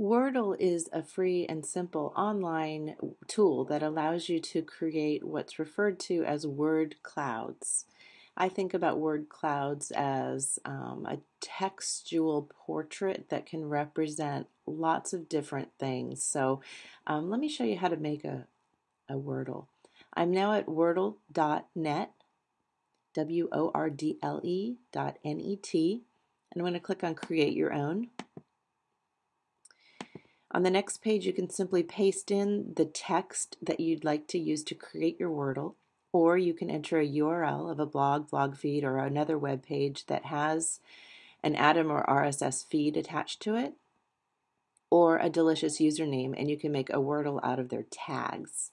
Wordle is a free and simple online tool that allows you to create what's referred to as word clouds. I think about word clouds as um, a textual portrait that can represent lots of different things. So um, let me show you how to make a, a Wordle. I'm now at wordle.net, W-O-R-D-L-E dot N-E-T, and I'm going to click on Create Your Own. On the next page, you can simply paste in the text that you'd like to use to create your Wordle, or you can enter a URL of a blog, blog feed, or another web page that has an Atom or RSS feed attached to it, or a delicious username, and you can make a Wordle out of their tags.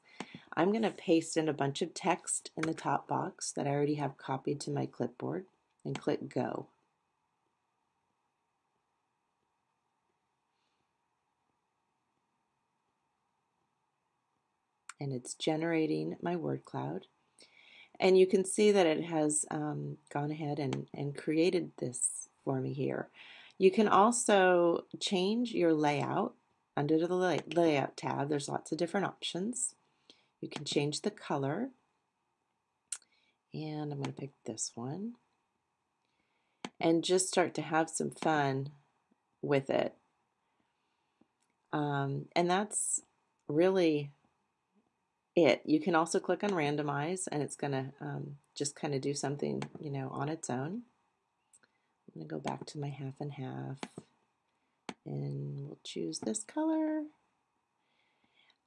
I'm going to paste in a bunch of text in the top box that I already have copied to my clipboard and click Go. And it's generating my word cloud. And you can see that it has um, gone ahead and, and created this for me here. You can also change your layout under the lay layout tab. There's lots of different options. You can change the color. And I'm going to pick this one. And just start to have some fun with it. Um, and that's really it. You can also click on randomize and it's going to um, just kind of do something, you know, on its own. I'm going to go back to my half and half and we'll choose this color.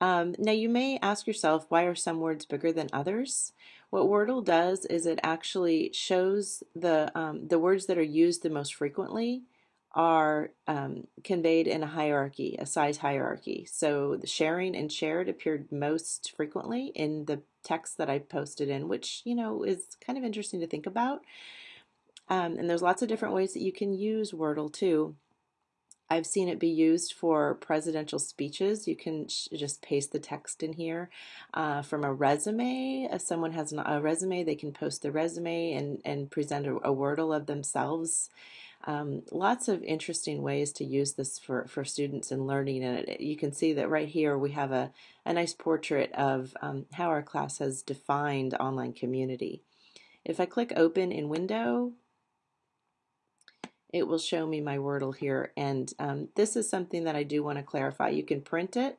Um, now you may ask yourself, why are some words bigger than others? What Wordle does is it actually shows the, um, the words that are used the most frequently are um, conveyed in a hierarchy, a size hierarchy. So the sharing and shared appeared most frequently in the text that I posted in, which, you know, is kind of interesting to think about. Um, and there's lots of different ways that you can use Wordle too. I've seen it be used for presidential speeches. You can just paste the text in here. Uh, from a resume, if someone has a resume, they can post the resume and, and present a, a Wordle of themselves um, lots of interesting ways to use this for, for students in learning and it, you can see that right here we have a, a nice portrait of um, how our class has defined online community. If I click open in window it will show me my Wordle here and um, this is something that I do want to clarify. You can print it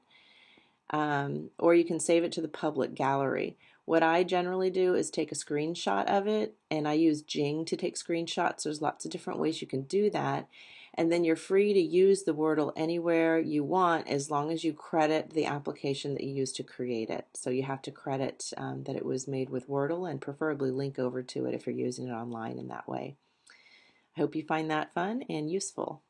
um, or you can save it to the public gallery. What I generally do is take a screenshot of it, and I use Jing to take screenshots. There's lots of different ways you can do that. And then you're free to use the Wordle anywhere you want as long as you credit the application that you used to create it. So you have to credit um, that it was made with Wordle and preferably link over to it if you're using it online in that way. I hope you find that fun and useful.